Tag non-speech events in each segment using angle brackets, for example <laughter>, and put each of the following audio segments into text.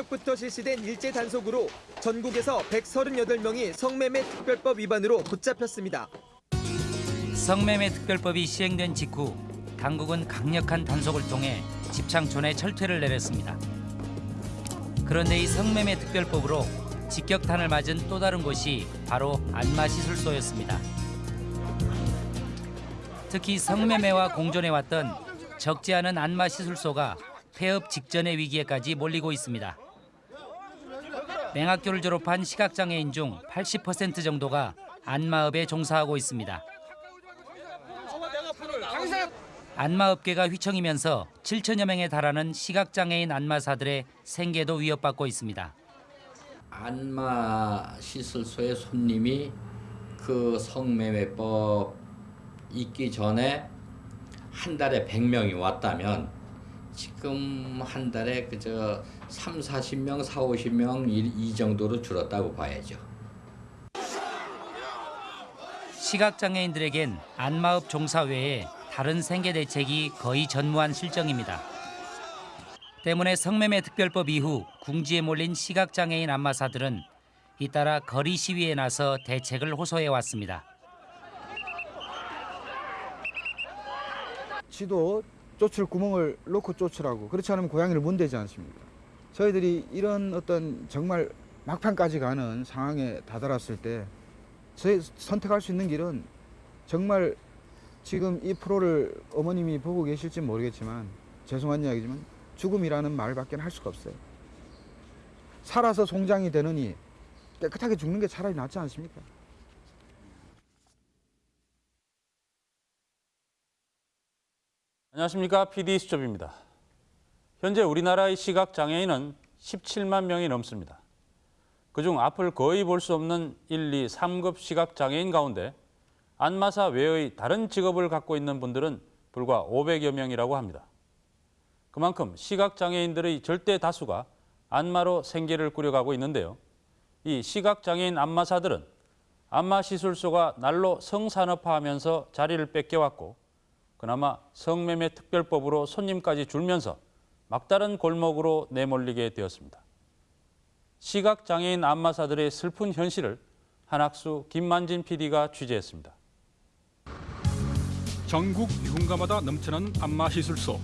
새벽부터 실시된 일제 단속으로 전국에서 138명이 성매매 특별법 위반으로 붙잡혔습니다. 성매매 특별법이 시행된 직후 당국은 강력한 단속을 통해 집창촌에 철퇴를 내렸습니다. 그런데 이 성매매 특별법으로 직격탄을 맞은 또 다른 곳이 바로 안마 시술소였습니다. 특히 성매매와 공존해왔던 적지 않은 안마 시술소가 폐업 직전의 위기에까지 몰리고 있습니다. 맹학교를 졸업한 시각장애인 중 80% 정도가 안마업에 종사하고 있습니다. 안마업계가 휘청이면서 7천여 명에 달하는 시각장애인 안마사들의 생계도 위협받고 있습니다. 안마 시술소의 손님이 그 성매매법 있기 전에 한 달에 100명이 왔다면 지금 한 달에 그저 3, 40명, 4, 50명 이, 이 정도로 줄었다고 봐야죠. 시각장애인들에겐 안마업 종사 외에 다른 생계 대책이 거의 전무한 실정입니다. 때문에 성매매 특별법 이후 궁지에 몰린 시각장애인 안마사들은 잇따라 거리 시위에 나서 대책을 호소해 왔습니다. 지도 쫓을 구멍을 놓고 쫓으라고 그렇지 않으면 고양이를 못 대지 않습니까? 저희들이 이런 어떤 정말 막판까지 가는 상황에 다다랐을 때 저희 선택할 수 있는 길은 정말 지금 이 프로를 어머님이 보고 계실지 모르겠지만 죄송한 이야기지만 죽음이라는 말밖에 할 수가 없어요. 살아서 송장이 되느니 깨끗하게 죽는 게 차라리 낫지 않습니까? 안녕하십니까 PD 수첩입니다. 현재 우리나라의 시각장애인은 17만 명이 넘습니다. 그중 앞을 거의 볼 수 없는 1, 2, 3급 시각장애인 가운데 안마사 외의 다른 직업을 갖고 있는 분들은 불과 500여 명이라고 합니다. 그만큼 시각장애인들의 절대 다수가 안마로 생계를 꾸려가고 있는데요. 이 시각장애인 안마사들은 안마시술소가 날로 성산업화하면서 자리를 뺏겨왔고 그나마 성매매 특별법으로 손님까지 줄면서 막다른 골목으로 내몰리게 되었습니다. 시각장애인 안마사들의 슬픈 현실을 한학수 김만진 PD가 취재했습니다. 전국 유흥가마다 넘쳐나는 안마시술소.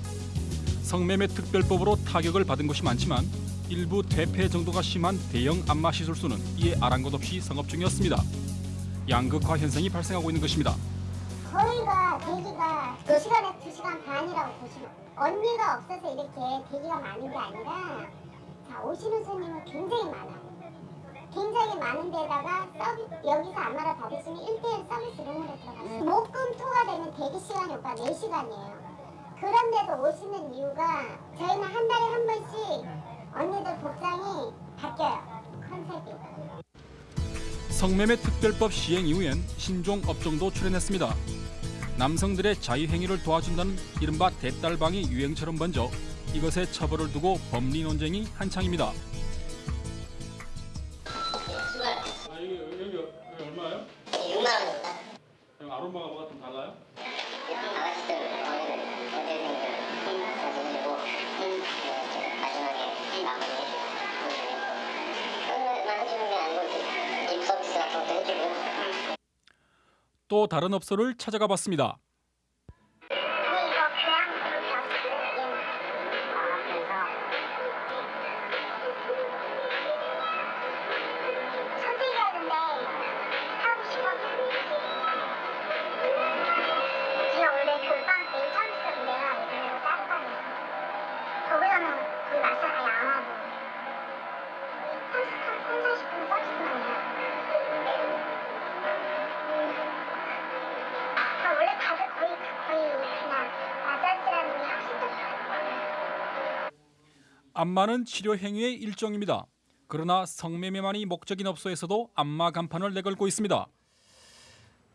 성매매 특별법으로 타격을 받은 곳이 많지만 일부 대폐 정도가 심한 대형 안마시술소는 이에 아랑곳 없이 성업 중이었습니다. 양극화 현상이 발생하고 있는 것입니다. 거리가 대기가 그 시간에 2시간 반이라고 보시면 언니가 없어서 이렇게 대기가 많은 게 아니라 자, 오시는 손님은 굉장히 많아요. 굉장히 많은 데다가 서비, 여기서 안마를 받으시면 1대1 서비스 룸으로 들어가요. 목금 토가 되면 대기 시간이 오빠 4시간이에요. 그런데도 오시는 이유가 저희는 한 달에 한 번씩 언니들 복장이 바뀌어요. 컨셉이. 성매매 특별법 시행 이후엔 신종 업종도 출현했습니다. 남성들의 자유행위를 도와준다는 이른바 대딸방이 유행처럼 번져 이것에 처벌을 두고 법리 논쟁이 한창입니다. 아, 여기, 여기, 여기 얼마예요? 6만 원입니다. 아로마가 뭐가 좀 달라요? 또 다른 업소를 찾아가 봤습니다. 안마는 치료 행위의 일종입니다. 그러나 성매매만이 목적인 업소에서도 안마 간판을 내걸고 있습니다.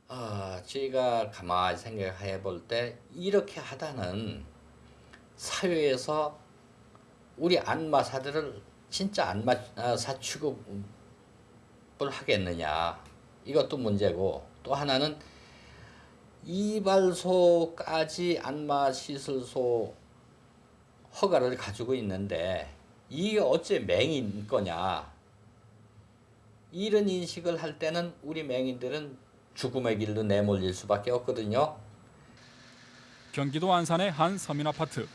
아, 제가 가만히 생각해 볼 때 이렇게 하다는 사회에서 우리 안마사들을 진짜 안마사 취급을 하겠느냐 이것도 문제고 또 하나는 이발소까지 안마시술소 허가를 가지고 있는데 이게 어째 맹인 거냐 이런 인식을 할 때는 우리 맹인들은 죽음의 길로 내몰릴 수밖에 없거든요. 경기도 안산의 한 서민 아파트.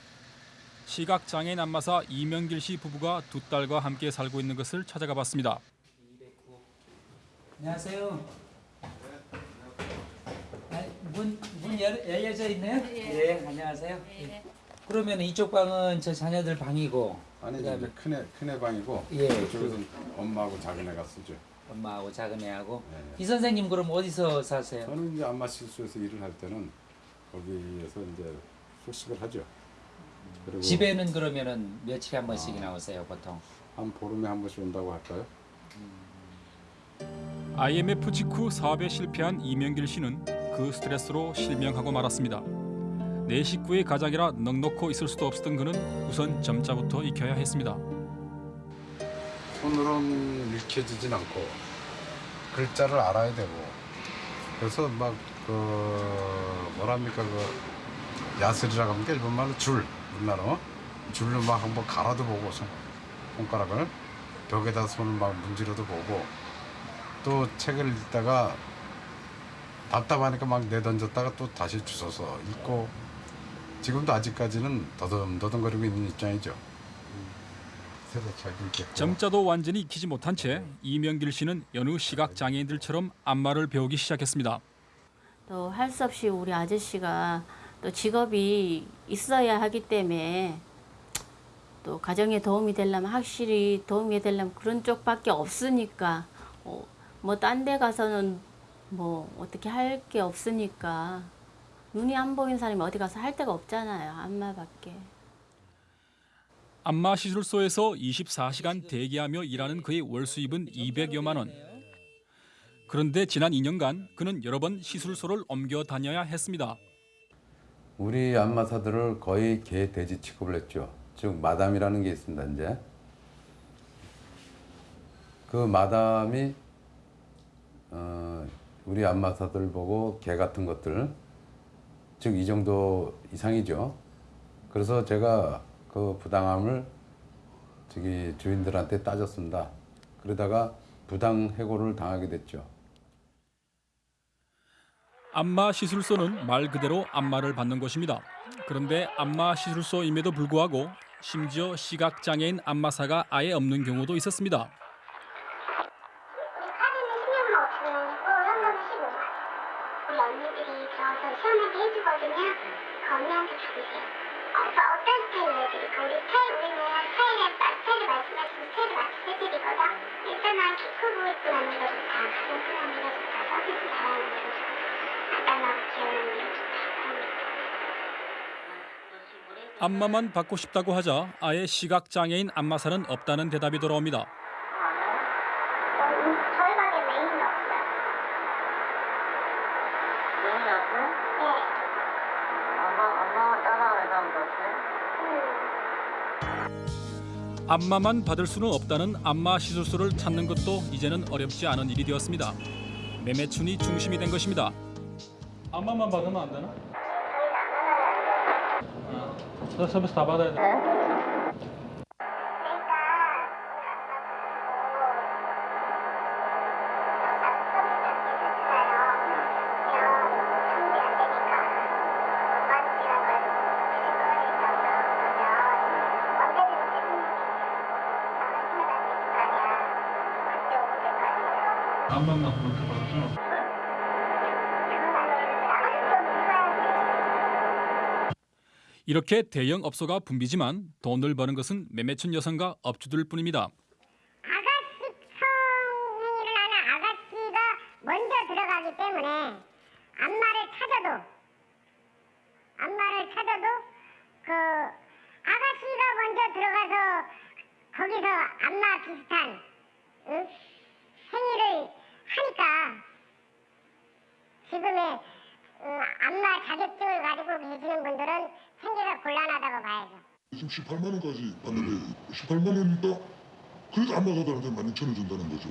시각 장애인 안마사 이명길 씨 부부가 두 딸과 함께 살고 있는 것을 찾아가 봤습니다. 안녕하세요. 문, 문 열, 열려져 있네요? 예, 안녕하세요. 예. 그러면 이쪽 방은 저 자녀들 방이고 아니 그다음에- 이제 큰애 큰애 방이고 예, 이쪽에서는 엄마하고 작은 애가 쓰죠. 엄마하고 작은 애하고 네. 이 선생님 그럼 어디서 사세요? 저는 이제 안마 실수에서 일을 할 때는 거기에서 이제 숙식을 하죠. 그리고 집에는 그러면은 며칠에 한 번씩 이 나 오세요 보통? 한 보름에 한 번씩 온다고 할까요? IMF 직후 사업에 실패한 이명길 씨는 그 스트레스로 실명하고 말았습니다. 내 식구의 가장이라 넉넉고 있을 수도 없었던 그는 우선 점자부터 익혀야 했습니다. 손으로는 읽혀지진 않고 글자를 알아야 되고 그래서 막 그 뭐랍니까 그 야슬이라고 하면 게 일본 말로 줄 우리나라 줄로 막 한번 갈아도 보고 손, 손가락을 벽에다 손을 막 문지러도 보고 또 책을 읽다가 답답하니까 막 내던졌다가 또 다시 주워서 읽고 지금도 아직까지는 더듬더듬거리고 있는 입장이죠. 점자도 완전히 익히지 못한 채 이명길 씨는 여느 시각 장애인들처럼 안마를 배우기 시작했습니다. 또 할 수 없이 우리 아저씨가 또 직업이 있어야 하기 때문에 또 가정에 도움이 되려면 확실히 도움이 되려면 그런 쪽밖에 없으니까 어, 뭐딴 데 가서는 뭐 어떻게 할 게 없으니까 눈이 안 보이는 사람이 어디 가서 할 데가 없잖아요 안마밖에. 안마 시술소에서 24시간 대기하며 일하는 그의 월 수입은 200여만 원. 그런데 지난 2년간 그는 여러 번 시술소를 옮겨 다녀야 했습니다. 우리 안마사들을 거의 개 돼지 취급을 했죠. 즉 마담이라는 게 있습니다. 이제 그 마담이 어, 우리 안마사들 보고 개 같은 것들 즉 이 정도 이상이죠. 그래서 제가 그 부당함을 저기 주인들한테 따졌습니다. 그러다가 부당 해고를 당하게 됐죠. 안마 시술소는 말 그대로 안마를 받는 곳입니다. 그런데 안마 시술소임에도 불구하고 심지어 시각 장애인 안마사가 아예 없는 경우도 있었습니다. 안마만 받고 싶다고 하자 아예 시각 장애인 안마사는 없다는 대답이 돌아옵니다. 메인이 없어요? 네? 안마만 받을 수는 없다는 안마 시술소를 찾는 것도 이제는 어렵지 않은 일이 되었습니다. 매매춘이 중심이 된 것입니다. 안마만 받으면 안 되나? 저 서비스 다 받아야 돼. 안마만 그렇게 받죠? 이렇게 대형 업소가 붐비지만 돈을 버는 것은 매매춘 여성과 업주들 뿐입니다. 아가씨 성행위를 하는 아가씨가 먼저 들어가기 때문에 안마를 찾아도 안마를 찾아도 그 아가씨가 먼저 들어가서 거기서 안마 비슷한 응? 행위를 하니까 지금의 음, 안마 자격증을 가지고 계시는 분들은 생계가 곤란하다고 봐야죠. 지금 18만 원까지 받는데 18만 원이니까 그래도 12,000원 준다는 거죠.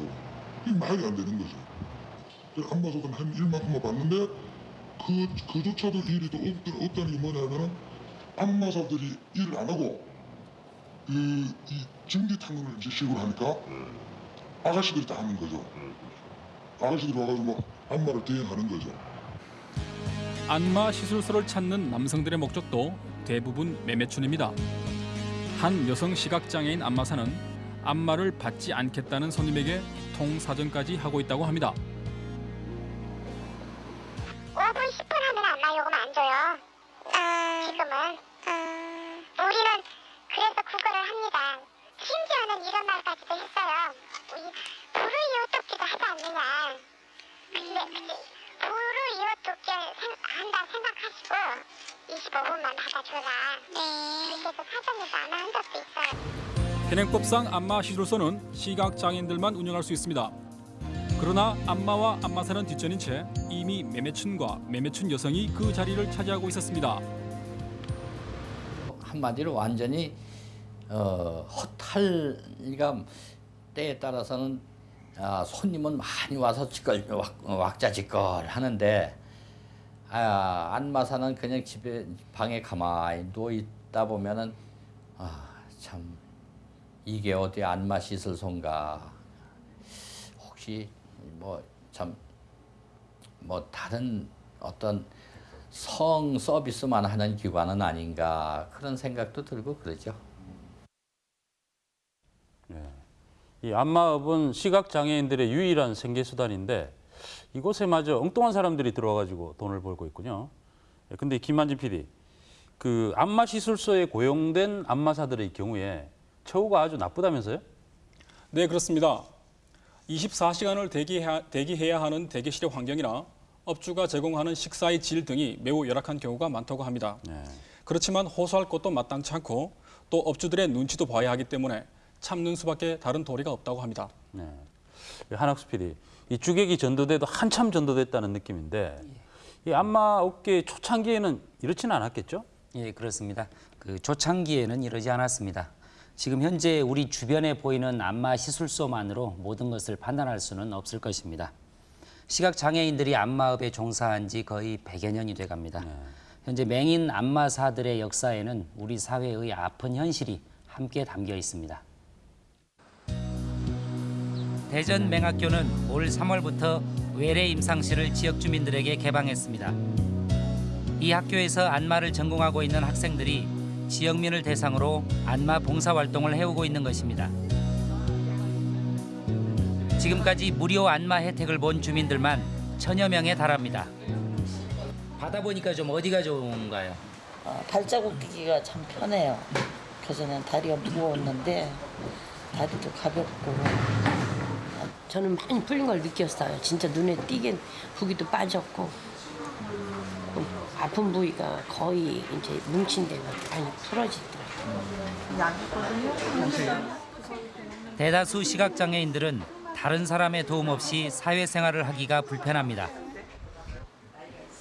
이게 말이 안 되는 거죠. 안마사들은 한 1만큼만 받는데 그, 그조차도 일이 또 없, 없다는 게 뭐냐면은 안마사들이 일을 안 하고 그이 전기 탕론을 이제 시작을 하니까 아가씨들이 다 하는 거죠. 아가씨들이 와가지고 막 안마를 대행하는 거죠. 안마 시술소를 찾는 남성들의 목적도 대부분 매매춘입니다. 한 여성 시각장애인 안마사는 안마를 받지 않겠다는 손님에게 통사정까지 하고 있다고 합니다. 5분 10분 하면 안마 요금 안 줘요. 지금은. 우리는 그래서 구걸을 합니다. 심지어는 이런 말까지도 했어요. 이 불우이웃돕기도 하지 않느냐. 근데 근데 불우이웃돕기 한다 생각하시고 25분만 받아줘라. 그렇게 해서 사전에서 안마한 적도 있어요. 현행법상 안마 시술소는 시각장애인들만 운영할 수 있습니다. 그러나 안마와 안마사는 뒷전인 채 이미 매매춘과 매매춘 여성이 그 자리를 차지하고 있었습니다. 한마디로 완전히 어, 허탈이가 때에 따라서는 아, 손님은 많이 와서 짓걸 왁, 왁자지껄 하는데 아, 안마사는 그냥 집에 방에 가만히 누워 있다 보면은 아, 참 이게 어디 안마 시설소인가 혹시 뭐참뭐 다른 어떤 성 서비스만 하는 기관은 아닌가 그런 생각도 들고 그러죠. 이 안마업은 시각 장애인들의 유일한 생계 수단인데 이곳에 마저 엉뚱한 사람들이 들어와가지고 돈을 벌고 있군요. 예, 근데 김만진 PD, 그 안마 시술소에 고용된 안마사들의 경우에 처우가 아주 나쁘다면서요? 네, 그렇습니다. 24시간을 대기해야, 대기해야 하는 대기실의 환경이나 업주가 제공하는 식사의 질 등이 매우 열악한 경우가 많다고 합니다. 그렇지만 호소할 것도 마땅치 않고 또 업주들의 눈치도 봐야 하기 때문에 참는 수밖에 다른 도리가 없다고 합니다. 네. 한학수 PD, 이 주객이 전도돼도 한참 전도됐다는 느낌인데 이 안마 업계 초창기에는 이렇지는 않았겠죠? 예, 그렇습니다. 그 초창기에는 이러지 않았습니다. 지금 현재 우리 주변에 보이는 안마 시술소만으로 모든 것을 판단할 수는 없을 것입니다. 시각 장애인들이 안마업에 종사한 지 거의 100여 년이 돼 갑니다. 현재 맹인 안마사들의 역사에는 우리 사회의 아픈 현실이 함께 담겨 있습니다. 대전 맹학교는 올 3월부터 외래 임상실을 지역 주민들에게 개방했습니다. 이 학교에서 안마를 전공하고 있는 학생들이 지역민을 대상으로 안마 봉사 활동을 해오고 있는 것입니다. 지금까지 무료 안마 혜택을 본 주민들만 천여 명에 달합니다. 받아보니까 좀 어디가 좋은가요? 어, 발자국 끼기가 참 편해요. 그전엔 다리가 무거웠는데 다리도 가볍고 저는 많이 풀린 걸 느꼈어요. 진짜 눈에 띄게 부기도 빠졌고 음, 아픈 부위가 거의 이제 뭉친 데가 많이 풀어지더라고요. 대다수 시각장애인들은 다른 사람의 도움 없이 사회생활을 하기가 불편합니다.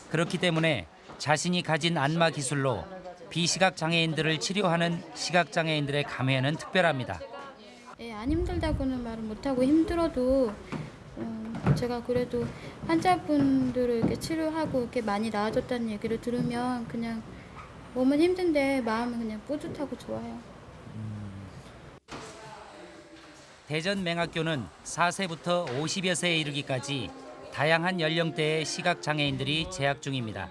그렇기 때문에 자신이 가진 안마 기술로 비시각 장애인들을 치료하는 시각 장애인들의 감회는 특별합니다. 예, 안 힘들다고는 말은 못하고 힘들어도 어, 제가 그래도 환자분들을 이렇게 치료하고 이렇게 많이 나아졌다는 얘기를 들으면 그냥 몸은 힘든데 마음은 그냥 뿌듯하고 좋아요. 대전 맹학교는 4세부터 50여 세에 이르기까지 다양한 연령대의 시각장애인들이 재학 중입니다.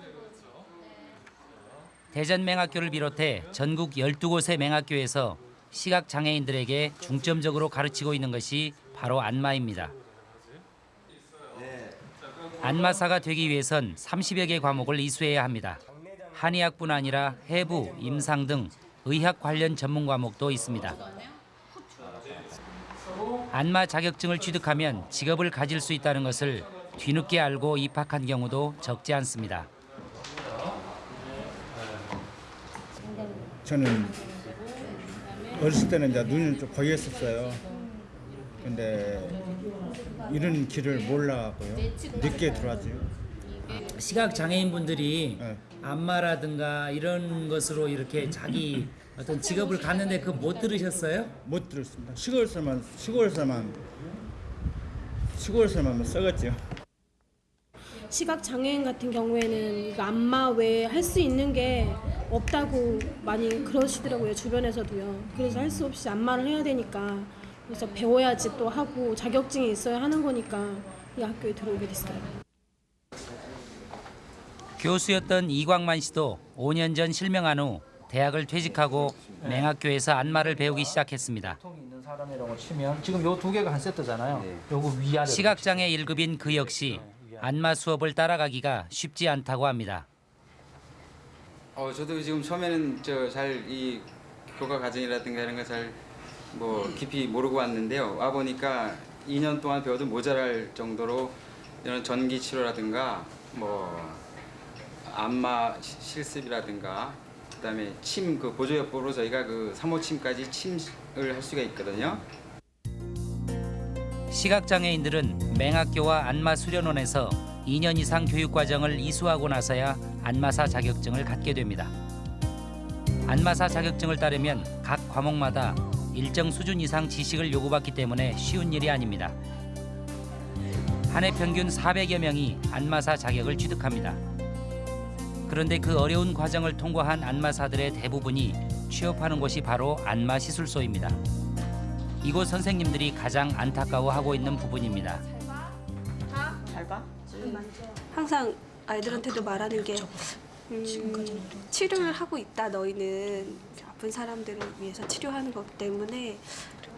대전 맹학교를 비롯해 전국 12곳의 맹학교에서 시각장애인들에게 중점적으로 가르치고 있는 것이 바로 안마입니다. 안마사가 되기 위해선 30여 개 과목을 이수해야 합니다. 한의학뿐 아니라 해부, 임상 등 의학 관련 전문 과목도 있습니다. 안마 자격증을 취득하면 직업을 가질 수 있다는 것을 뒤늦게 알고 입학한 경우도 적지 않습니다. 저는 어렸을 때는 이제 눈이 좀 고였었어요. 근데 이런 길을 몰라고요. 늦게 들어왔죠. 시각 장애인 분들이 안마라든가 이런 것으로 이렇게 자기 어떤 직업을 갖는데 그 못 들으셨어요? 못 들었습니다. 시골에서만 시골에서만 시골에서만 썩었죠. 시각 장애인 같은 경우에는 안마 외에 할 수 있는 게 없다고 많이 그러시더라고요 주변에서도요. 그래서 할 수 없이 안마를 해야 되니까 그래서 배워야지 또 하고 자격증이 있어야 하는 거니까 이 학교에 들어오게 됐어요. 교수였던 이광만 씨도 5년 전 실명한 후 대학을 퇴직하고 맹학교에서 안마를 배우기 시작했습니다. 지금 요 두 개가 한 세트잖아요. 요거 위아래. 시각장애 1급인 그 역시 안마 수업을 따라가기가 쉽지 않다고 합니다. 어 저도 지금 처음에는 저 잘 이 교과 과정이라든가 이런 거 잘 뭐 깊이 모르고 왔는데요. 와 보니까 2년 동안 배워도 모자랄 정도로 이런 전기 치료라든가 뭐 안마 시- 실습이라든가 그다음에 침 그 보조요법으로 저희가 그 3호 침까지 침을 할 수가 있거든요. 시각장애인들은 맹학교와 안마 수련원에서 2년 이상 교육과정을 이수하고 나서야 안마사 자격증을 갖게 됩니다. 안마사 자격증을 따려면 각 과목마다 일정 수준 이상 지식을 요구받기 때문에 쉬운 일이 아닙니다. 한 해 평균 400여 명이 안마사 자격을 취득합니다. 그런데 그 어려운 과정을 통과한 안마사들의 대부분이 취업하는 곳이 바로 안마시술소입니다. 이곳 선생님들이 가장 안타까워하고 있는 부분입니다. 잘 봐. 항상 아이들한테도 말하는 게 음, 치료를 하고 있다. 너희는 아픈 사람들을 위해서 치료하는 거기 때문에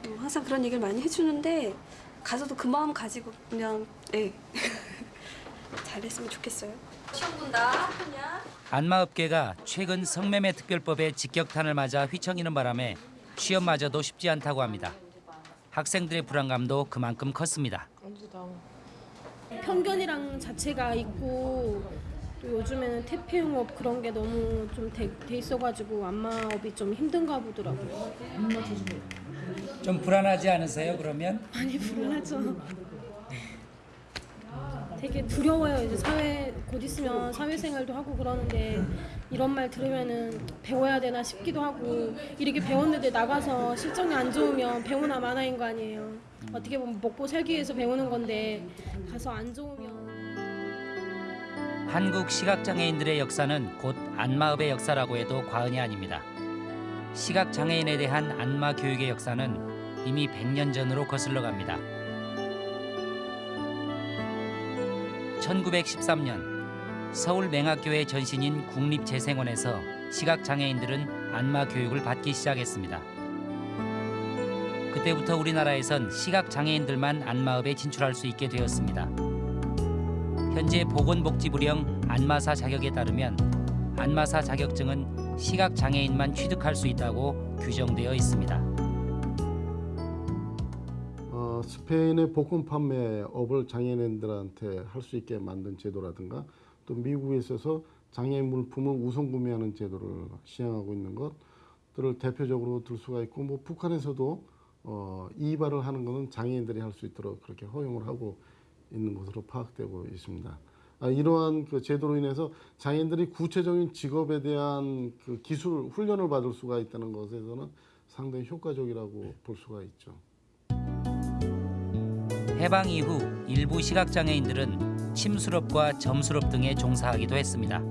음, 항상 그런 얘기를 많이 해주는데 가서도 그 마음 가지고 그냥 예 <laughs> 잘했으면 좋겠어요. 시험 본다. 그냥. 안마업계가 최근 성매매 특별법의 직격탄을 맞아 휘청이는 바람에 취업마저도 쉽지 않다고 합니다. 학생들의 불안감도 그만큼 컸습니다. 편견이랑 자체가 있고 또 요즘에는 태폐용업 그런 게 너무 좀돼 있어가지고 안마업이 좀 힘든가 보더라고요. 좀 불안하지 않으세요? 그러면? <laughs> 많이 불안하죠. 되게 두려워요. 이제 사회 곧 있으면 사회생활도 하고 그러는데 이런 말 들으면은 배워야 되나 싶기도 하고 이렇게 배웠는데 나가서 실정이 안 좋으면 배우나 마나인 거 아니에요. 어떻게 보면 먹고 살기 위해서 배우는 건데 가서 안 좋으면 한국 시각장애인들의 역사는 곧 안마업의 역사라고 해도 과언이 아닙니다. 시각장애인에 대한 안마 교육의 역사는 이미 100년 전으로 거슬러 갑니다. 1913년 서울 맹학교의 전신인 국립재생원에서 시각장애인들은 안마 교육을 받기 시작했습니다. 그때부터 우리나라에선 시각장애인들만 안마업에 진출할 수 있게 되었습니다. 현재 보건복지부령 안마사 자격에 따르면 안마사 자격증은 시각장애인만 취득할 수 있다고 규정되어 있습니다. 어, 스페인의 복권 판매업을 장애인들한테 할 수 있게 만든 제도라든가 또 미국에 있어서 장애인 물품을 우선 구매하는 제도를 시행하고 있는 것들을 대표적으로 들 수가 있고 뭐 북한에서도 어, 이발을 하는 것은 장애인들이 할 수 있도록 그렇게 허용을 하고 있는 것으로 파악되고 있습니다. 아, 이러한 그 제도로 인해서 장애인들이 구체적인 직업에 대한 그 기술 훈련을 받을 수가 있다는 것에서는 상당히 효과적이라고 볼 수가 있죠. 해방 이후 일부 시각장애인들은 침수업과 점수업 등에 종사하기도 했습니다.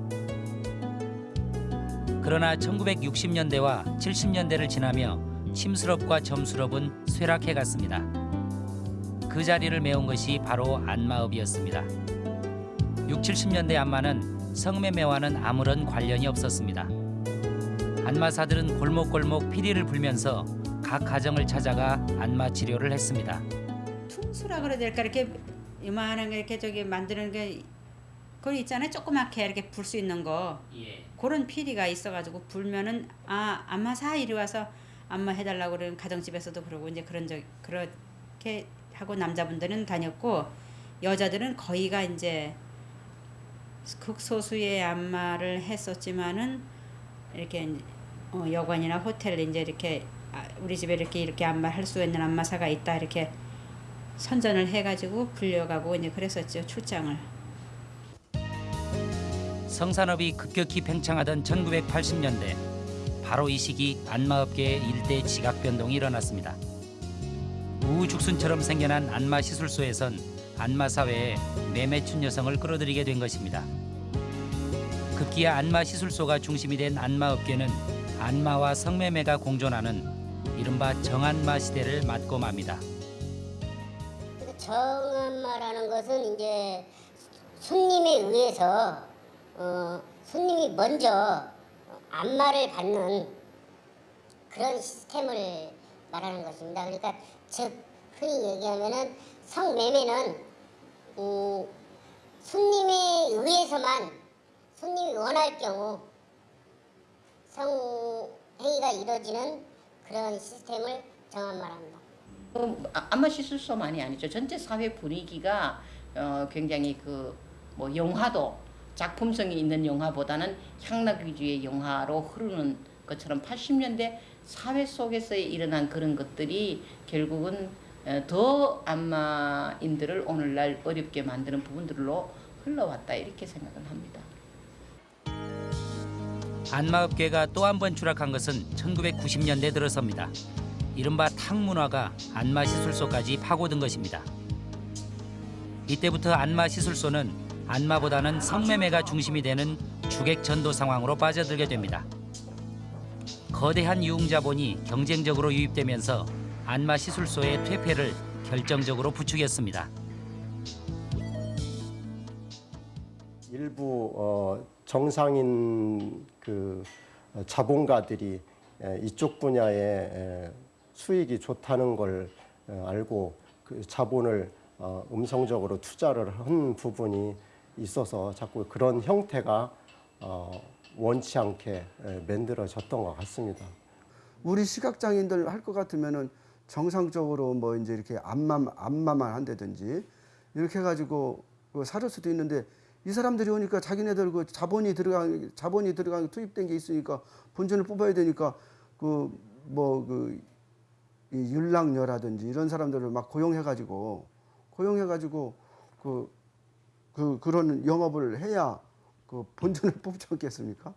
그러나 1960년대와 70년대를 지나며 침수업과 점수업은 쇠락해 갔습니다. 그 자리를 메운 것이 바로 안마업이었습니다. 6, 70년대 안마는 성매매와는 아무런 관련이 없었습니다. 안마사들은 골목골목 피리를 불면서 각 가정을 찾아가 안마 치료를 했습니다. 퉁수라 그래야 될까 이렇게 이만한 게 이렇게 저기 만드는 게 그거 있잖아요 조그맣게 이렇게 불 수 있는 거 그런 피리가 있어가지고 불면은 아 안마사 이리 와서 안마 해달라고 그러는 가정집에서도 그러고 이제 그런 적 그렇게 하고 남자분들은 다녔고 여자들은 거의가 이제 극소수의 안마를 했었지만은 이렇게 어, 여관이나 호텔 이제 이렇게 아, 우리 집에 이렇게 이렇게 안마 할 수 있는 안마사가 있다 이렇게 선전을 해가지고 불려가고 이제 그랬었죠 출장을. 성산업이 급격히 팽창하던 1980년대 바로 이 시기 안마업계의 일대 지각 변동이 일어났습니다. 우후죽순처럼 생겨난 안마 시술소에선 안마 사회에 매매춘 여성을 끌어들이게 된 것입니다. 급기야 안마 시술소가 중심이 된 안마 업계는 안마와 성매매가 공존하는 이른바 정안마 시대를 맞고 맙니다. 정안마라는 것은 이제 손님에 의해서 어, 손님이 먼저 안마를 받는 그런 시스템을 말하는 것입니다. 그러니까 즉 흔히 얘기하면은 성매매는 음, 손님에 의해서만 손님이 원할 경우 성행위가 이루어지는 그런 시스템을 정안마랍니다. 그 아- 안마 시술소만이 아니죠. 전체 사회 분위기가 어, 굉장히 그 뭐 영화도 작품성이 있는 영화보다는 향락 위주의 영화로 흐르는 것처럼 80년대 사회 속에서 일어난 그런 것들이 결국은 어, 더 안마인들을 오늘날 어렵게 만드는 부분들로 흘러왔다 이렇게 생각을 합니다. 안마업계가 또 한 번 추락한 것은 1990년대 들어섭니다. 이른바 탕문화가 안마 시술소까지 파고든 것입니다. 이때부터 안마 시술소는 안마보다는 성매매가 중심이 되는 주객 전도 상황으로 빠져들게 됩니다. 거대한 유흥자본이 경쟁적으로 유입되면서 안마 시술소의 퇴폐를 결정적으로 부추겼습니다. 일부 어, 정상인 그 어, 자본가들이 에, 이쪽 분야에 에, 수익이 좋다는 걸 어, 알고 그 자본을 어, 음성적으로 투자를 한 부분이 있어서 자꾸 그런 형태가 어, 원치 않게 에, 만들어졌던 것 같습니다. 우리 시각장애인들 할 것 같으면은 정상적으로 뭐 이제 이렇게 안마 안마만 한다든지 이렇게 해가지고 그 살을 수도 있는데 이 사람들이 오니까 자기네들 그 자본이 들어간 자본이 들어간 투입된 게 있으니까 본전을 뽑아야 되니까 그 뭐그 율랑녀라든지 이런 사람들을 막 고용해가지고 고용해가지고 그, 그 그런 영업을 해야 그 본전을 <laughs> 뽑지 않겠습니까?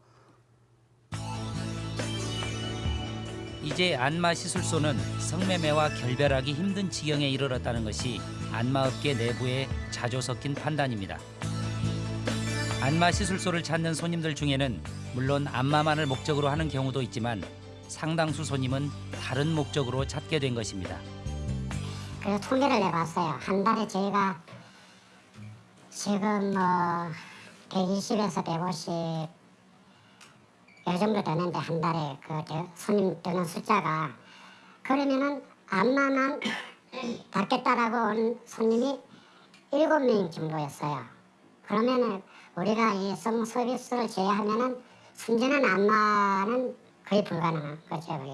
이제 안마 시술소는 성매매와 결별하기 힘든 지경에 이르렀다는 것이 안마업계 내부의 자주 섞인 판단입니다. 안마 시술소를 찾는 손님들 중에는 물론 안마만을 목적으로 하는 경우도 있지만 상당수 손님은 다른 목적으로 찾게 된 것입니다. 그래서 통계를 내봤어요. 한 달에 저희가 지금 뭐 120에서 150 요 정도 되는데 한 달에 그 손님 드는 숫자가 그러면은 안마만 <clears throat> 받겠다라고 온 손님이 일곱 명 정도였어요. 그러면은 우리가 이 성 서비스를 제외하면은 순전한 안마는 거의 불가능한 거죠, 그게.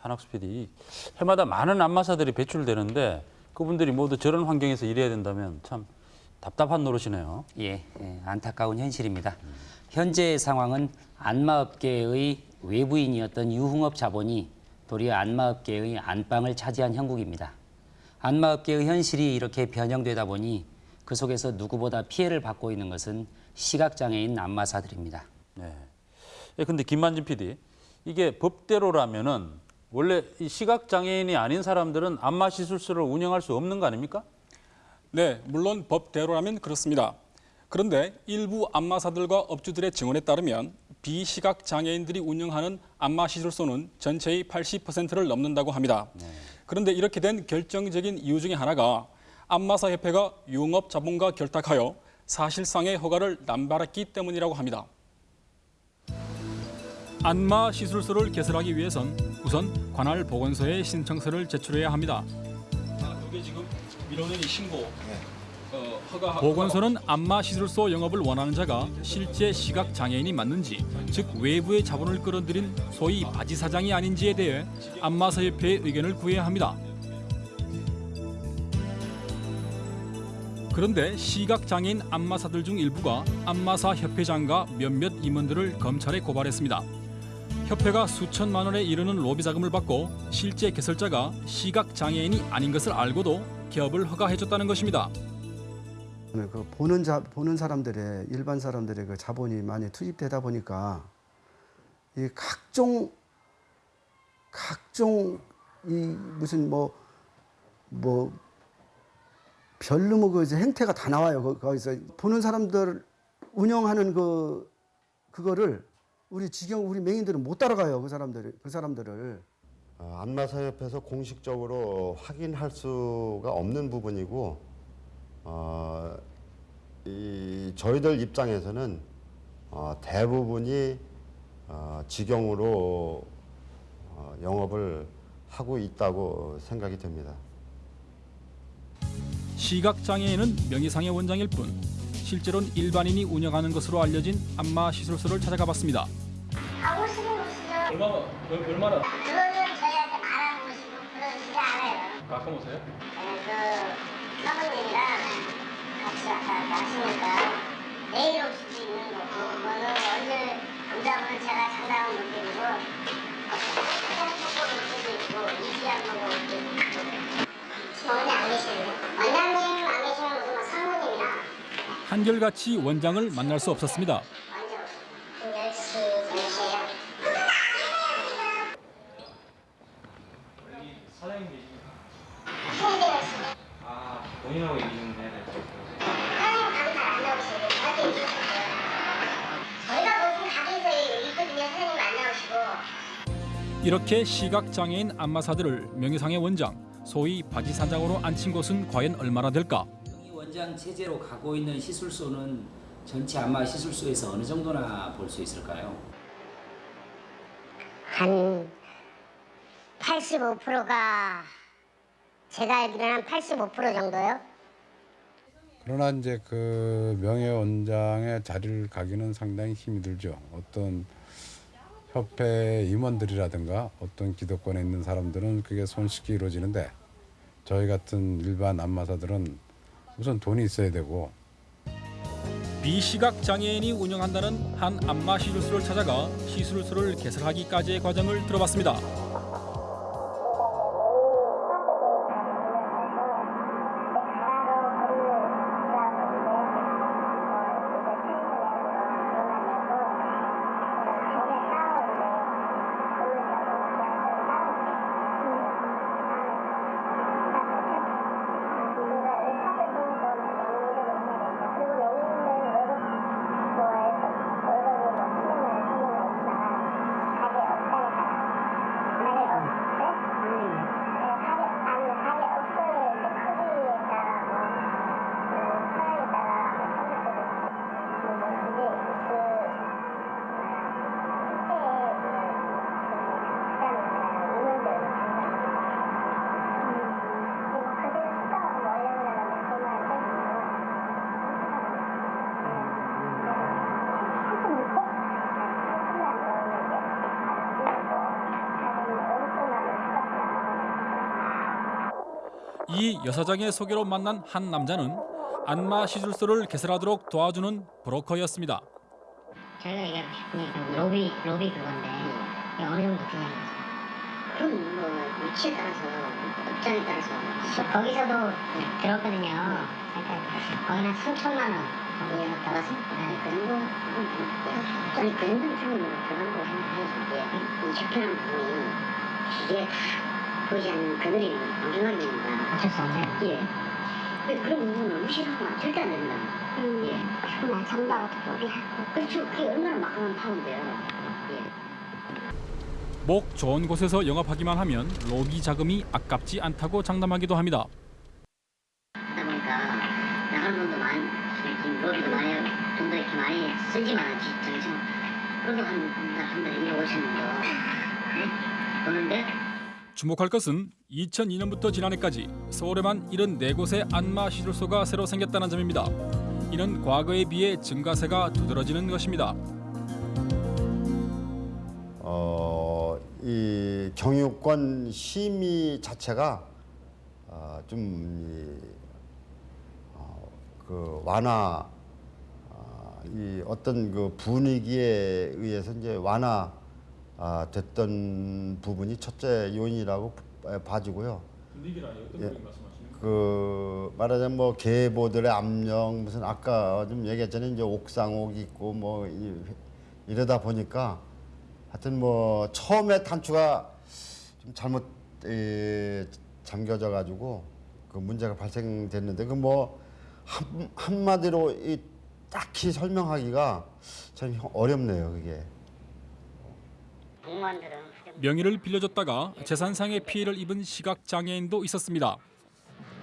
한학수 PD, 해마다 많은 안마사들이 배출되는데 그분들이 모두 저런 환경에서 일해야 된다면 참 답답한 노릇이네요. 예, 예, 안타까운 현실입니다. 현재의 상황은 안마업계의 외부인이었던 유흥업 자본이 도리어 안마업계의 안방을 차지한 형국입니다. 안마업계의 현실이 이렇게 변형되다 보니 그 속에서 누구보다 피해를 받고 있는 것은 시각장애인 안마사들입니다. 네. 예, 근데 김만진 PD, 이게 법대로라면은 원래 이 시각 장애인이 아닌 사람들은 안마 시술소를 운영할 수 없는 거 아닙니까? 네, 물론 법대로라면 그렇습니다. 그런데 일부 안마사들과 업주들의 증언에 따르면 비시각 장애인들이 운영하는 안마 시술소는 전체의 80%를 넘는다고 합니다. 그런데 이렇게 된 결정적인 이유 중에 하나가 안마사 협회가 유흥업 자본과 결탁하여 사실상의 허가를 남발했기 때문이라고 합니다. 안마 시술소를 개설하기 위해선 우선 관할 보건소에 신청서를 제출해야 합니다. 이게 지금 민원인이 신고. 어, 허가, 보건소는 안마 시술소 영업을 원하는 자가 실제 시각 장애인이 맞는지, 즉 외부의 자본을 끌어들인 소위 바지 사장이 아닌지에 대해 안마사 협회의 의견을 구해야 합니다. 그런데 시각 장애인 안마사들 중 일부가 안마사 협회장과 몇몇 임원들을 검찰에 고발했습니다. 협회가 수천만 원에 이르는 로비 자금을 받고 실제 개설자가 시각 장애인이 아닌 것을 알고도 기업을 허가해줬다는 것입니다. 그 보는 자 보는 사람들의 일반 사람들의 그 자본이 많이 투입되다 보니까 이 각종 각종 이 무슨 뭐뭐 별로 뭐그 행태가 다 나와요. 거- 거기서 보는 사람들 운영하는 그 그거를 우리 직영 우리 맹인들은 못 따라가요. 그 사람들 그 사람들을. 어, 안마사협에서 공식적으로 확인할 수가 없는 부분이고 어, 이 저희들 입장에서는 어, 대부분이 어, 직영으로 어, 영업을 하고 있다고 생각이 됩니다. 시각장애인은 명의상의 원장일 뿐 실제로는 일반인이 운영하는 것으로 알려진 안마 시술소를 찾아가 봤습니다. 가보시는 곳이죠. 얼마나 얼마나 가끔 오세요? 네, 그 사모님이랑 같이 왔다 갔다 하시니까 내일 올 수도 있는 거고 그거는 언제 온다면 제가 장담은 못 드리고 그냥 보고 올 수도 있고 이시한 보고 올 수도 있고 원장님 안 계시는데 원장님 안 계시면 무슨 뭐 사모님이나 한결같이 원장을 만날 수 없었습니다. 본인하고 얘기 좀 해야 될 것 같아요. 사장님 가게 잘 안 나오시고 저한테 얘기해 주세요 저희가 무슨 가게에서 있거든요 사장님 안 나오시고 이렇게 시각장애인 안마사들을 명의상의 원장, 소위 바지사장으로 앉힌 곳은 과연 얼마나 될까? 이 원장 체제로 가고 있는 시술소는 전체 안마 시술소에서 어느 정도나 볼 수 있을까요? 한 85%가 제가 알기로는 한85% 정도요. 그러나 이제 그 명예 원장의 자리를 가기는 상당히 힘이 들죠. 어떤 협회 임원들이라든가 어떤 기득권에 있는 사람들은 그게 손쉽게 이루어지는데 저희 같은 일반 안마사들은 우선 돈이 있어야 되고 비시각 장애인이 운영한다는 한 안마 시술소를 찾아가 시술소를 개설하기까지의 과정을 들어봤습니다. 이 여사장의 소개로 만난 한 남자는 안마 시술소를 개설하도록 도와주는 브로커였습니다. 저희가 이게 그냥 로비 로비 그건데 어느 정도 드냐는 그럼 뭐 위치에 따라서 업장에 따라서 거기서도 들었거든요. 그러니까 거기는 3천만 원 따라서 네, 그 정도 아니 그 정도 주면 들어가는 거 생각해야지 이 적절한 부분이 이게 다 보이지 않는 그늘이 엄청나게 되는 거야. 어쩔 수 없네요. 예. 근데 그런 부분은 무시하면 절대 안 된다. 예. 그건 참다고 로비하고. 그렇죠. 그게 얼마나 막강한 파운데요. 예. 목 좋은 곳에서 영업하기만 하면 로비 자금이 아깝지 않다고 장담하기도 합니다. 하다 보니까 나가는 돈도 많이 지금 로비도 많이 돈도 이렇게 많이 쓰지만 지금 그래도 한한 달에 1억 5천 정도 네? 도는데 주목할 것은 2002년부터 지난해까지 서울에만 74곳의 안마 시술소가 새로 생겼다는 점입니다. 이는 과거에 비해 증가세가 두드러지는 것입니다. 어, 이 경유권 심의 자체가 어, 좀 이, 어, 그 완화 어, 이 어떤 그 분위기에 의해서 이제 완화 아, 됐던 부분이 첫째 요인이라고 봐- 봐지고요. 예. 그 말하자면 뭐 계보들의 압력 무슨 아까 좀 얘기했잖아요 이제 옥상옥 있고 뭐 이, 이러다 보니까 하여튼 뭐 처음에 단추가 좀 잘못 에, 잠겨져 가지고 그 문제가 발생됐는데 그 뭐 한마디로 이 딱히 설명하기가 참 어렵네요 그게. 명의를 빌려줬다가 재산상의 피해를 입은 시각 장애인도 있었습니다.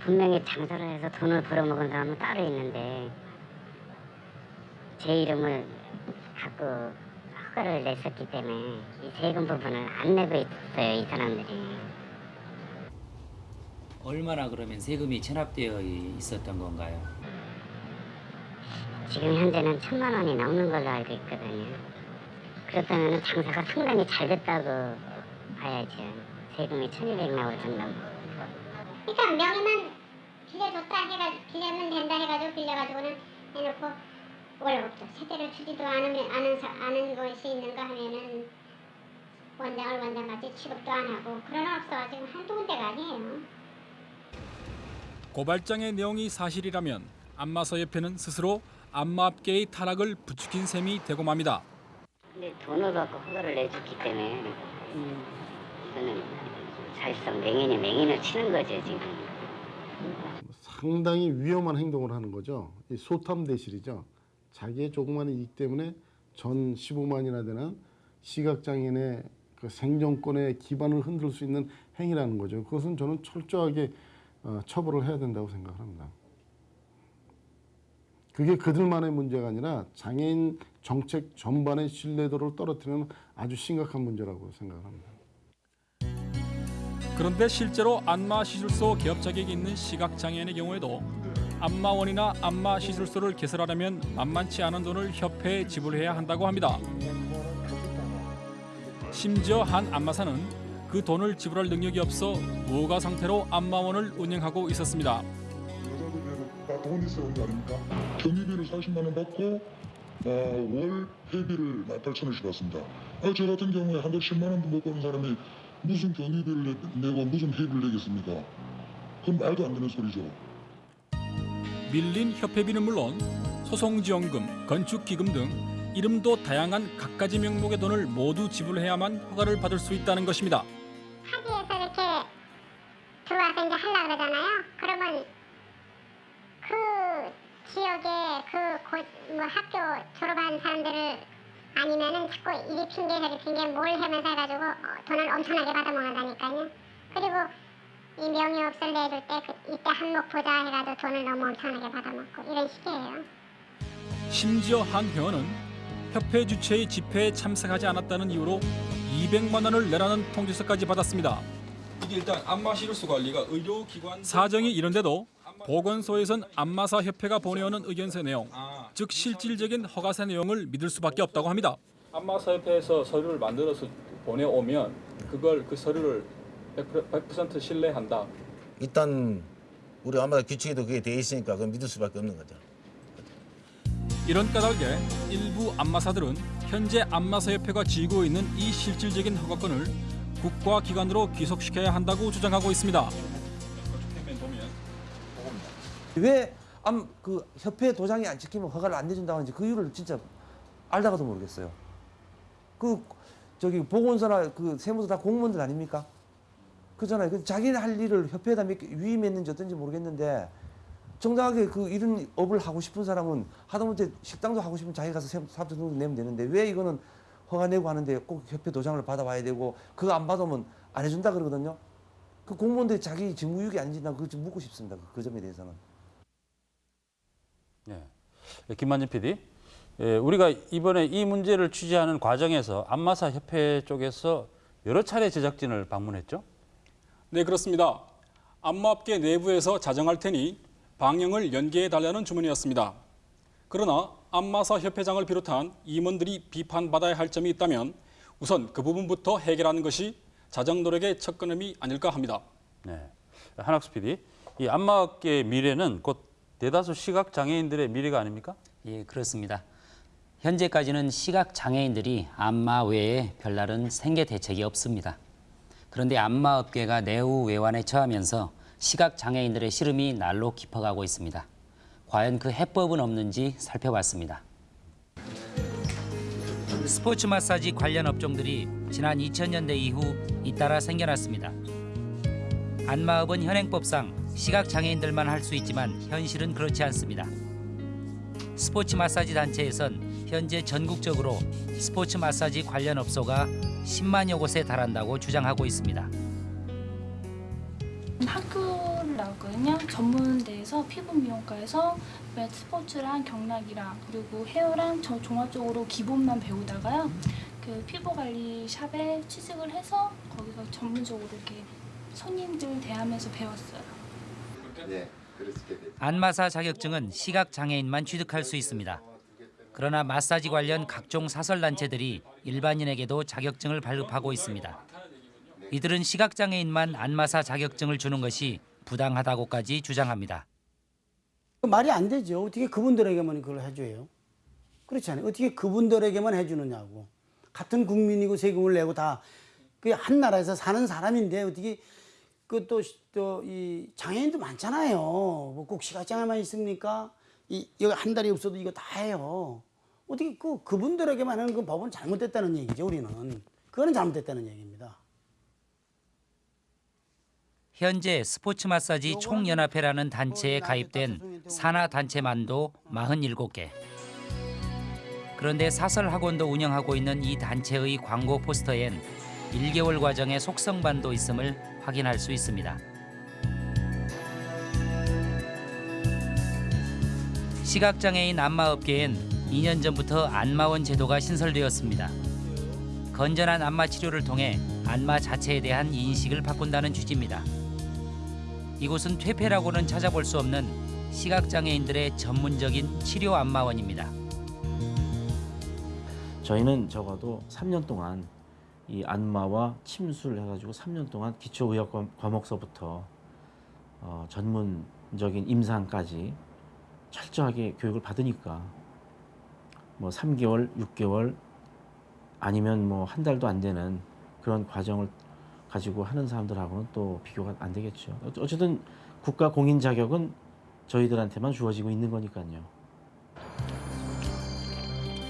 분명히 장사를 해서 돈을 벌어먹은 사람은 따로 있는데 제 이름을 갖고 허가를 냈었기 때문에 이 세금 부분을 안 내고 있어요 이 사람들이 얼마나 그러면 세금이 체납되어 있었던 건가요? 지금 현재는 천만 원이 넘는 걸로 알고 있거든요 그렇다면 장사가 상당히 잘 됐다고 봐야죠 세금이 천이백 나올 정도고 그러니까 명의만 빌려줬다 해가 빌려면 된다 해가지고 빌려가지고는 해놓고 월급도 세대를 주지도 아는 사, 아는 것이 있는가 하면은 원장을 원장같이 취급도 안 하고 그런 없어가지고 한두 군데가 아니에요. 고발장의 내용이 사실이라면 안마사협회는 스스로 안마업계의 타락을 부추긴 셈이 되고 맙니다. 근데 돈을 받고 허가를 내줬기 때문에 이거는 사실상 맹인이 맹인을 치는 거죠 지금 상당히 위험한 행동을 하는 거죠. 이 소탐 대실이죠. 자기의 조그마한 이익 때문에 전 15만이나 되는 시각장애인의 그 생존권의 기반을 흔들 수 있는 행위라는 거죠. 그것은 저는 철저하게 어, 처벌을 해야 된다고 생각합니다. 그게 그들만의 문제가 아니라 장애인 정책 전반의 신뢰도를 떨어뜨리는 아주 심각한 문제라고 생각합니다. 그런데 실제로 안마 시술소 개업 자격이 있는 시각 장애인의 경우에도 안마원이나 안마 시술소를 개설하려면 만만치 않은 돈을 협회에 지불해야 한다고 합니다. 심지어 한 안마사는 그 돈을 지불할 능력이 없어 무허가 상태로 안마원을 운영하고 있었습니다. 다돈 있어야 온거 아닙니까? 경비비를 40만 원 받고 어, 월 회비를 18,000원씩 받습니다. 아, 저 같은 경우에 한 달 10만 원도 못 버는 사람이 무슨 경비비를 내, 내고 무슨 회비를 내겠습니까? 그건 말도 안 되는 소리죠. 밀린 협회비는 물론 소송지원금, 건축기금 등 이름도 다양한 갖가지 명목의 돈을 모두 지불해야만 허가를 받을 수 있다는 것입니다. 타지에서 이렇게 들어와서 이제 하려 그러잖아요. 그러면 그 지역에 그뭐 학교 졸업한 사람들을 아니면은 자꾸 이리 핑계 저리 핑계 뭘 하면서 해가지고 어, 돈을 엄청나게 받아먹는다니까요. 그리고 이 명의업소를 내줄 때 그, 이때 한몫 보자 해가지고 돈을 너무 엄청나게 받아먹고 이런 식이에요. 심지어 한 회원은 협회 주최의 집회에 참석하지 않았다는 이유로 200만 원을 내라는 통지서까지 받았습니다. 이게 일단 안마 시루스 관리가 의료기관 사정이 이런데도 보건소에선 안마사 협회가 보내오는 의견서 내용, 아. 즉 실질적인 허가서 내용을 믿을 수밖에 없다고 합니다. 안마사 협회에서 서류를 만들어서 보내오면 그걸 그 서류를 100% 신뢰한다. 일단 우리 아마 규칙에도 그게 돼 있으니까 그건 믿을 수밖에 없는 거죠. 이런 까닭에 일부 안마사들은 현재 안마사협회가 쥐고 있는 이 실질적인 허가권을 국가기관으로 귀속시켜야 한다고 주장하고 있습니다. 왜 암 그 협회 도장이 안 찍히면 허가를 안 내준다고 하는지 그 이유를 진짜 알다가도 모르겠어요. 그 저기 보건소나 그 세무서 다 공무원들 아닙니까? 그잖아요. 그 자기네 할 일을 협회에다 위임했는지 어떤지 모르겠는데 정당하게 그 이런 업을 하고 싶은 사람은 하다못해 식당도 하고 싶으면 자기 가서 사업자 등록 내면 되는데 왜 이거는 허가 내고 하는데 꼭 협회 도장을 받아와야 되고 그거 안 받으면 안 해준다 그러거든요. 그 공무원들이 자기 직무유기 아닌지 난 그거 좀 묻고 싶습니다. 그 점에 대해서는. 예. 김만진 PD, 예, 우리가 이번에 이 문제를 취재하는 과정에서 안마사 협회 쪽에서 여러 차례 제작진을 방문했죠. 네, 그렇습니다. 안마업계 내부에서 자정할 테니 방영을 연기해 달라는 주문이었습니다. 그러나 안마사 협회장을 비롯한 임원들이 비판받아야 할 점이 있다면 우선 그 부분부터 해결하는 것이 자정 노력의 첫 걸음이 아닐까 합니다. 네. 한학수 PD, 이 안마업계의 미래는 곧 대다수 시각 장애인들의 미래가 아닙니까? 예, 그렇습니다. 현재까지는 시각 장애인들이 안마 외에 별다른 생계 대책이 없습니다. 그런데 안마 업계가 내후 외환에 처하면서 시각 장애인들의 시름이 날로 깊어가고 있습니다. 과연 그 해법은 없는지 살펴봤습니다. 스포츠 마사지 관련 업종들이 지난 2000년대 이후 잇따라 생겨났습니다. 안마업은 현행법상 시각 장애인들만 할 수 있지만 현실은 그렇지 않습니다. 스포츠 마사지 단체에선 현재 전국적으로 스포츠 마사지 관련 업소가 10만여 곳에 달한다고 주장하고 있습니다. 학교를 나왔거든요. 전문대에서 피부 미용과에서 몇 스포츠랑 경락이랑 그리고 헤어랑 저 종합 적으로 기본만 배우다가요. 그 피부 관리 샵에 취직을 해서 거기서 전문적으로 이렇게 손님들 대하면서 배웠어요. 네, 안마사 자격증은 시각 장애인만 취득할 수 있습니다. 그러나 마사지 관련 각종 사설 단체들이 일반인에게도 자격증을 발급하고 있습니다. 이들은 시각 장애인만 안마사 자격증을 주는 것이 부당하다고까지 주장합니다. 말이 안 되죠. 어떻게 그분들에게만 그걸 해줘요? 그렇지 않아요. 어떻게 그분들에게만 해주느냐고. 같은 국민이고 세금을 내고 다 그 한 나라에서 사는 사람인데 어떻게 그 또 또 이 장애인도 많잖아요. 뭐꼭 시각장애만 있습니까? 이 여기 한 달이 없어도 이거 다 해요. 어떻게 그 그분들에게만 하는 그 법은 잘못됐다는 얘기죠. 우리는 그거는 잘못됐다는 얘기입니다. 현재 스포츠 마사지 총연합회라는 단체에 가입된 산하 단체만도 47개. 그런데 사설 학원도 운영하고 있는 이 단체의 광고 포스터엔 1개월 과정의 속성반도 있음을 확인할 수 있습니다. 시각장애인 안마업계엔 2년 전부터 안마원 제도가 신설되었습니다. 건전한 안마 치료를 통해 안마 자체에 대한 인식을 바꾼다는 취지입니다. 이곳은 퇴폐라고는 찾아볼 수 없는 시각장애인들의 전문적인 치료 안마원입니다. 저희는 적어도 3년 동안 이 안마와 침술 해가지고 3년 동안 기초의학 과- 과목서부터 어, 전문적인 임상까지 철저하게 교육을 받으니까 뭐 3개월, 6개월 아니면 뭐 한 달도 안 되는 그런 과정을 가지고 하는 사람들하고는 또 비교가 안 되겠죠. 어- 어쨌든 국가 공인 자격은 저희들한테만 주어지고 있는 거니까요.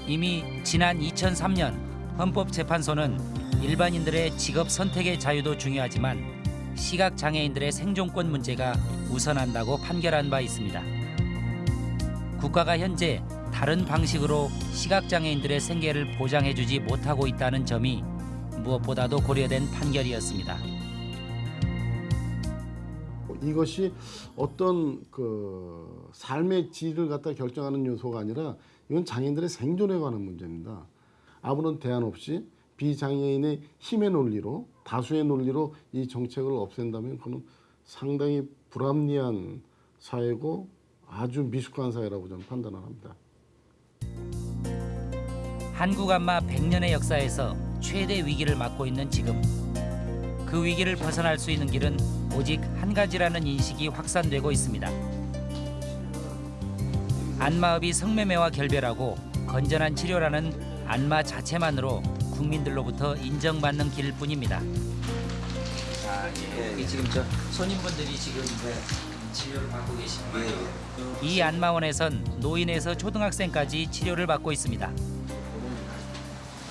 이미 지난 2003년 헌법재판소는 일반인들의 직업 선택의 자유도 중요하지만 시각 장애인들의 생존권 문제가 우선한다고 판결한 바 있습니다. 국가가 현재 다른 방식으로 시각 장애인들의 생계를 보장해주지 못하고 있다는 점이 무엇보다도 고려된 판결이었습니다. 이것이 어떤 그 삶의 질을 갖다 결정하는 요소가 아니라 이건 장애인들의 생존에 관한 문제입니다. 아무런 대안 없이 비장애인의 힘의 논리로 다수의 논리로 이 정책을 없앤다면 그는 상당히 불합리한 사회고 아주 미숙한 사회라고 저는 판단을 합니다. 한국 안마 100년의 역사에서 최대 위기를 맞고 있는 지금 그 위기를 벗어날 수 있는 길은 오직 한 가지라는 인식이 확산되고 있습니다. 안마업이 성매매와 결별하고 건전한 치료라는 안마 자체만으로 국민들로부터 인정받는 길뿐입니다. 아, 예. 여기 지금 저 손님분들이 지금 치료를 받고 계신 거예요. 이 안마원에선 노인에서 초등학생까지 치료를 받고 있습니다.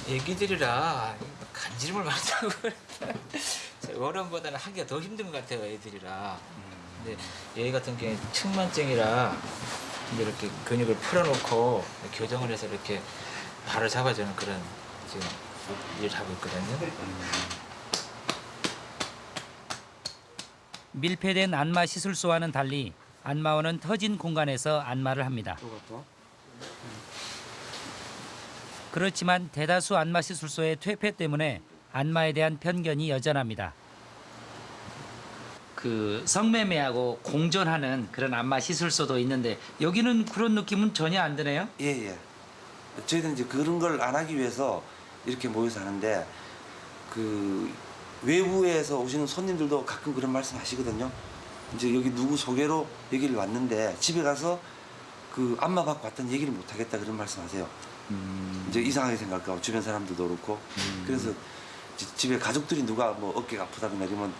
애기들이라 간지럼을 많다고 <laughs> 어른보다는 하기가 더 힘든 것 같아요 애들이라 근데 얘 같은 경우에 측만증이라 이렇게 근육을 풀어놓고 교정을 해서 이렇게 발을 잡아주는 그런 지금 일을 하고 있거든요 밀폐된 안마 시술소와는 달리 안마원은 터진 공간에서 안마를 합니다. 그렇지만 대다수 안마 시술소의 퇴폐 때문에 안마에 대한 편견이 여전합니다. 그 성매매하고 공존하는 그런 안마 시술소도 있는데 여기는 그런 느낌은 전혀 안 드네요. 예, 예. 저희들은 이제 그런 걸 안 하기 위해서 이렇게 모여서 하는데 그 외부에서 오시는 손님들도 가끔 그런 말씀 하시거든요. 이제 여기 누구 소개로 여기를 왔는데 집에 가서 그 안마 받고 왔다는 얘기를 못 하겠다 그런 말씀 하세요. 이제 이상하게 생각하고 주변 사람들도 그렇고 그래서 지- 집에 가족들이 누가 뭐 어깨가 아프다거나 이러면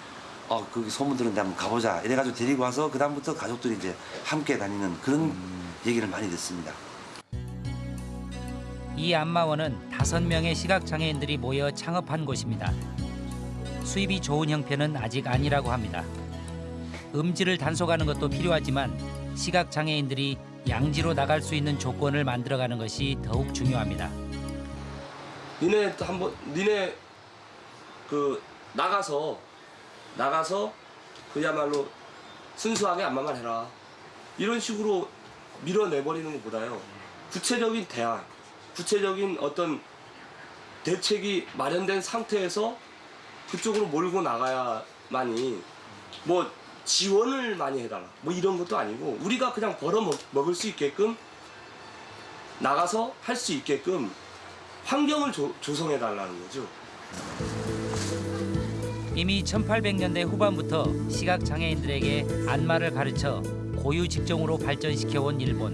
어 거기 소문 들었는데 한번 가보자 이래가지고 데리고 와서 그 다음부터 가족들이 이제 함께 다니는 그런 얘기를 많이 듣습니다. 이 안마원은 다섯 명의 시각 장애인들이 모여 창업한 곳입니다. 수입이 좋은 형편은 아직 아니라고 합니다. 음지를 단속하는 것도 필요하지만 시각 장애인들이 양지로 나갈 수 있는 조건을 만들어가는 것이 더욱 중요합니다. 니네 또 한번 니네 그 나가서 나가서 그야말로 순수하게 안마만 해라 이런 식으로 밀어내버리는 것보다요 구체적인 대안 구체적인 어떤 대책이 마련된 상태에서 그쪽으로 몰고 나가야만이 뭐 지원을 많이 해달라 뭐 이런 것도 아니고 우리가 그냥 벌어 먹, 먹을 수 있게끔 나가서 할 수 있게끔 환경을 조, 조성해 달라는 거죠. 이미 1800년대 후반부터 시각 장애인들에게 안마를 가르쳐 고유 직종으로 발전시켜온 일본.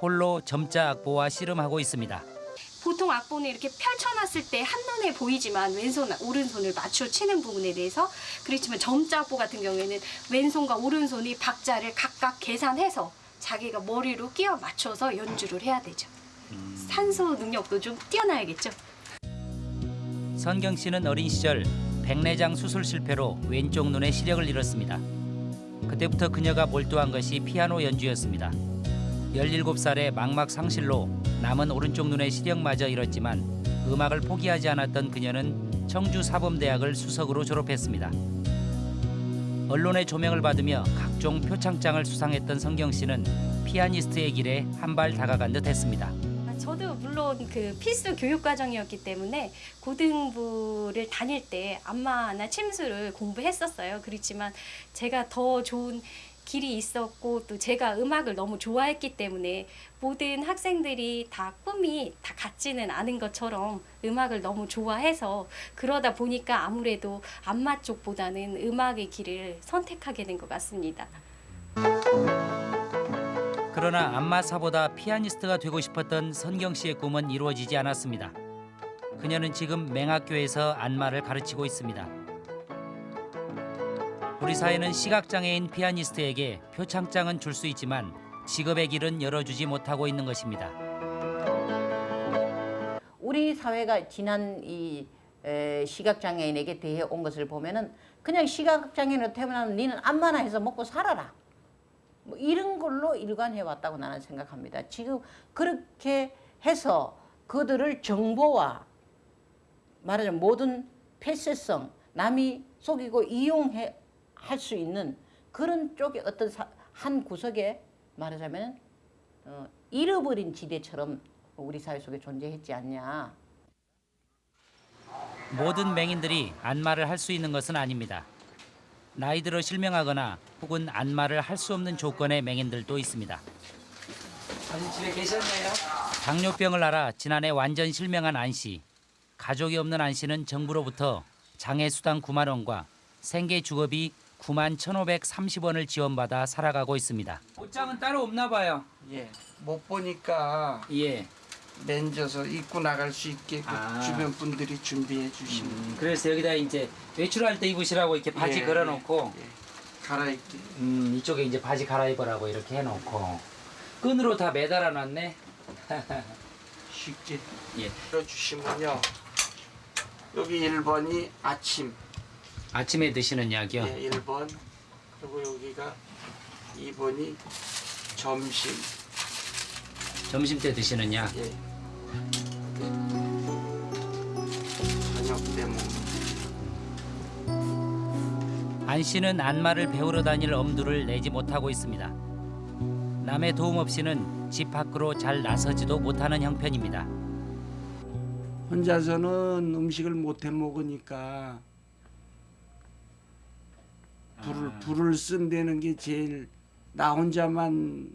홀로 점자 악보와 씨름하고 있습니다. 보통 악보는 이렇게 펼쳐놨을 때 한눈에 보이지만 왼손, 오른손을 맞춰 치는 부분에 대해서 그렇지만 점자 악보 같은 경우에는 왼손과 오른손이 박자를 각각 계산해서 자기가 머리로 끼워 맞춰서 연주를 해야 되죠. 산소 능력도 좀 뛰어나야겠죠. 선경 씨는 어린 시절 백내장 수술 실패로 왼쪽 눈에 시력을 잃었습니다. 그때부터 그녀가 몰두한 것이 피아노 연주였습니다. 17살에 망막 상실로 남은 오른쪽 눈의 시력마저 잃었지만 음악을 포기하지 않았던 그녀는 청주 사범대학을 수석으로 졸업했습니다. 언론의 조명을 받으며 각종 표창장을 수상했던 성경 씨는 피아니스트의 길에 한 발 다가간 듯 했습니다. 저도 물론 그 필수 교육 과정이었기 때문에 고등부를 다닐 때 안마나 침수를 공부했었어요. 그렇지만 제가 더 좋은 길이 있었고 또 제가 음악을 너무 좋아했기 때문에 모든 학생들이 다 꿈이 다 같지는 않은 것처럼 음악을 너무 좋아해서 그러다 보니까 아무래도 안마 쪽보다는 음악의 길을 선택하게 된 것 같습니다. 그러나 안마사보다 피아니스트가 되고 싶었던 선경 씨의 꿈은 이루어지지 않았습니다. 그녀는 지금 맹학교에서 안마를 가르치고 있습니다. 우리 사회는 시각장애인 피아니스트에게 표창장은 줄 수 있지만 직업의 길은 열어주지 못하고 있는 것입니다. 우리 사회가 지난 이 에, 시각장애인에게 대해 온 것을 보면은 그냥 시각장애인으로 태어나면 니는 암만나 해서 먹고 살아라. 뭐 이런 걸로 일관해 왔다고 나는 생각합니다. 지금 그렇게 해서 그들을 정보와 말하자면 모든 폐쇄성, 남이 속이고 이용해 할 수 있는 그런 쪽의 어떤 사, 한 구석에 말하자면 어, 잃어버린 지대처럼 우리 사회 속에 존재했지 않냐. 모든 맹인들이 안마를 할 수 있는 것은 아닙니다. 나이 들어 실명하거나 혹은 안마를 할 수 없는 조건의 맹인들도 있습니다. 아직 집에 계셨네요. 당뇨병을 앓아 지난해 완전 실명한 안 씨. 가족이 없는 안 씨는 정부로부터 장애수당 9만 원과 생계 주거비 9만 1,530원을 지원받아 살아가고 있습니다. 옷장은 따로 없나 봐요. 예, 못 보니까 예. 맨져서 입고 나갈 수 있게 그 아. 주변 분들이 준비해 주시면 음, 그래서 여기다 이제 외출할 때 입으시라고 이렇게 바지 예, 걸어놓고 갈아입기. 음, 이쪽에 이제 바지 갈아입으라고 이렇게 해놓고 끈으로 다 매달아 놨네. 쉽게 예. 들어주시면요. 여기 1번이 아침, 아침에 드시는 약이요? 예, 1번. 그리고 여기가 2번이 점심. 점심 때 드시는 약? 예. 저녁 때 먹는. 안 씨는 안마를 배우러 다닐 엄두를 내지 못하고 있습니다. 남의 도움 없이는 집 밖으로 잘 나서지도 못하는 형편입니다. 혼자서는 음식을 못 해 먹으니까 불을 불을 쓴다는 게 제일 나 혼자만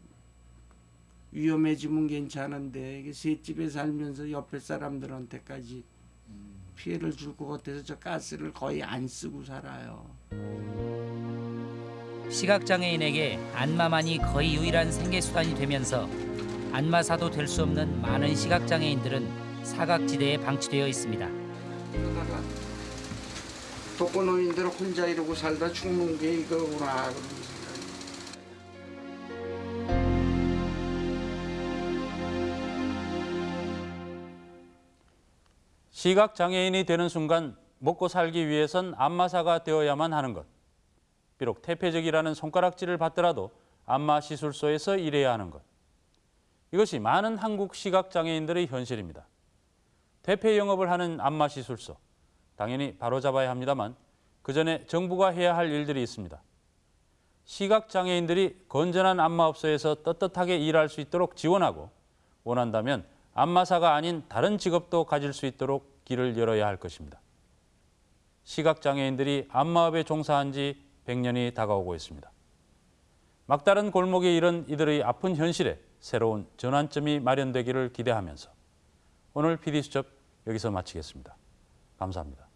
위험해지면 괜찮은데 이게 셋집에 살면서 옆에 사람들한테까지 피해를 줄 것 같아서 저 가스를 거의 안 쓰고 살아요. 시각장애인에게 안마만이 거의 유일한 생계수단이 되면서 안마사도 될 수 없는 많은 시각장애인들은 사각지대에 방치되어 있습니다. 독거노인들 혼자 이러고 살다 죽는 게 이거구나 그런 생각이 시각 장애인이 되는 순간 먹고 살기 위해선 안마사가 되어야만 하는 것. 비록 태폐적이라는 손가락질을 받더라도 안마 시술소에서 일해야 하는 것. 이것이 많은 한국 시각 장애인들의 현실입니다. 대패 영업을 하는 안마 시술소. 당연히 바로잡아야 합니다만 그 전에 정부가 해야 할 일들이 있습니다. 시각 장애인들이 건전한 안마업소에서 떳떳하게 일할 수 있도록 지원하고 원한다면 안마사가 아닌 다른 직업도 가질 수 있도록 길을 열어야 할 것입니다. 시각 장애인들이 안마업에 종사한 지 100년이 다가오고 있습니다. 막다른 골목에 이런 이들의 아픈 현실에 새로운 전환점이 마련되기를 기대하면서 오늘 PD수첩 여기서 마치겠습니다. 감사합니다.